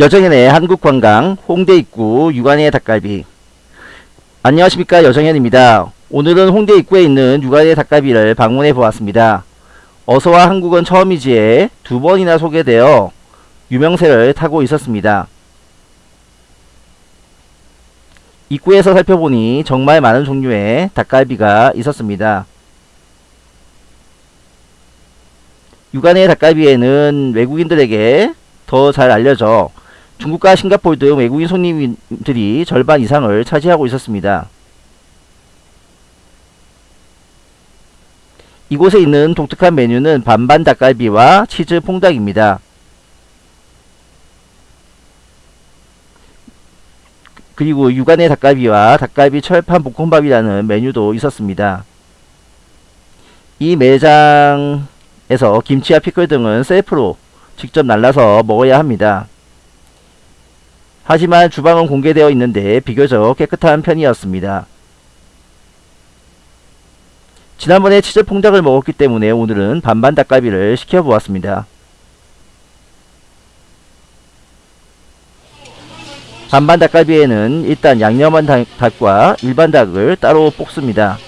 여정현의 한국관광 홍대 입구 육안의 닭갈비 안녕하십니까 여정현입니다. 오늘은 홍대 입구에 있는 육안의 닭갈비를 방문해 보았습니다. 어서와 한국은 처음이지에 두 번이나 소개되어 유명세를 타고 있었습니다. 입구에서 살펴보니 정말 많은 종류의 닭갈비가 있었습니다. 육안의 닭갈비에는 외국인들에게 더 잘 알려져 중국과 싱가포르 등 외국인 손님들이 절반 이상을 차지하고 있었습니다. 이곳에 있는 독특한 메뉴는 반반 닭갈비와 치즈 퐁닭입니다. 그리고 육안의 닭갈비와 닭갈비 철판 볶음밥이라는 메뉴도 있었습니다. 이 매장에서 김치와 피클 등은 셀프로 직접 날라서 먹어야 합니다. 하지만 주방은 공개되어 있는데 비교적 깨끗한 편이었습니다. 지난번에 치즈 퐁닭을 먹었기 때문에 오늘은 반반 닭갈비를 시켜보았습니다. 반반 닭갈비에는 일단 양념한 닭과 일반 닭을 따로 볶습니다.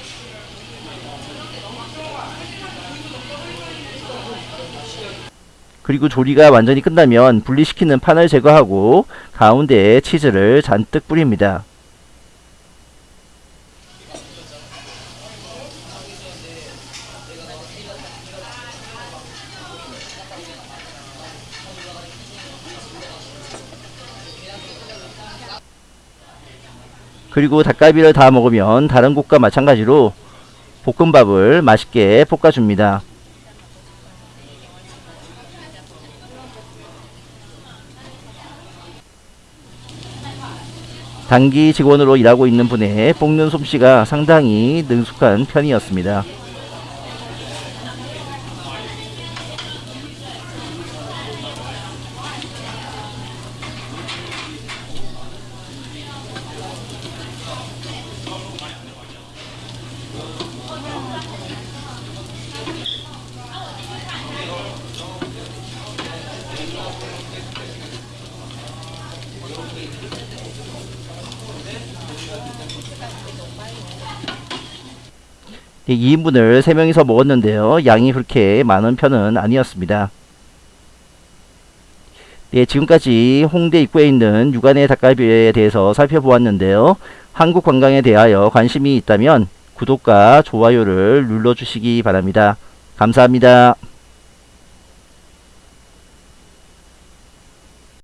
그리고 조리가 완전히 끝나면 분리시키는 판을 제거하고 가운데에 치즈를 잔뜩 뿌립니다. 그리고 닭갈비를 다 먹으면 다른 곳과 마찬가지로 볶음밥을 맛있게 볶아줍니다. 단기 직원으로 일하고 있는 분의 볶는 솜씨가 상당히 능숙한 편이었습니다. 2인분을 3명이서 먹었는데요. 양이 그렇게 많은 편은 아니었습니다. 네, 지금까지 홍대 입구에 있는 육안의 닭갈비에 대해서 살펴보았는데요. 한국 관광에 대하여 관심이 있다면 구독과 좋아요를 눌러주시기 바랍니다. 감사합니다.